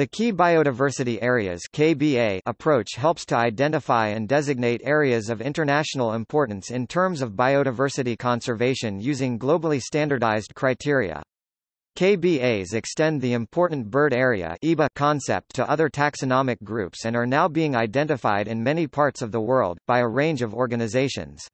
The Key Biodiversity Areas KBA approach helps to identify and designate areas of international importance in terms of biodiversity conservation using globally standardized criteria. KBAs extend the Important Bird Area IBA concept to other taxonomic groups and are now being identified in many parts of the world, by a range of organizations.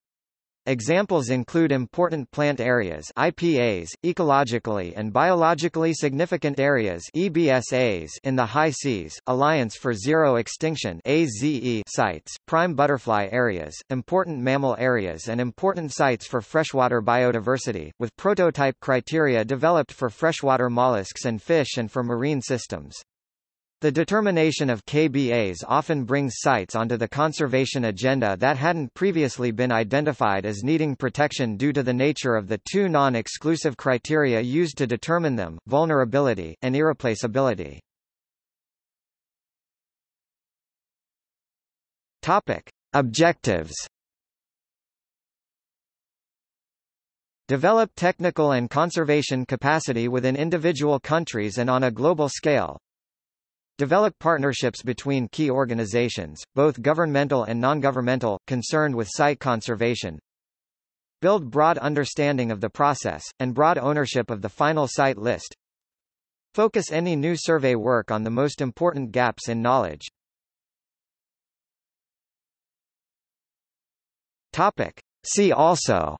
Examples include important plant areas IPAs, ecologically and biologically significant areas EBSAs in the high seas, Alliance for Zero Extinction AZE sites, prime butterfly areas, important mammal areas and important sites for freshwater biodiversity, with prototype criteria developed for freshwater mollusks and fish and for marine systems. The determination of KBAs often brings sites onto the conservation agenda that hadn't previously been identified as needing protection due to the nature of the two non-exclusive criteria used to determine them, vulnerability, and irreplaceability. Topic. Objectives Develop technical and conservation capacity within individual countries and on a global scale, Develop partnerships between key organizations, both governmental and non-governmental, concerned with site conservation. Build broad understanding of the process, and broad ownership of the final site list. Focus any new survey work on the most important gaps in knowledge. Topic. See also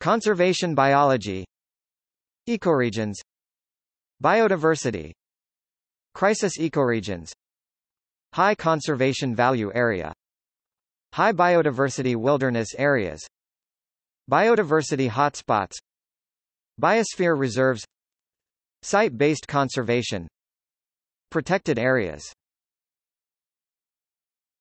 Conservation biology Ecoregions Biodiversity. Crisis ecoregions. High conservation value area. High biodiversity wilderness areas. Biodiversity hotspots. Biosphere reserves. Site-based conservation. Protected areas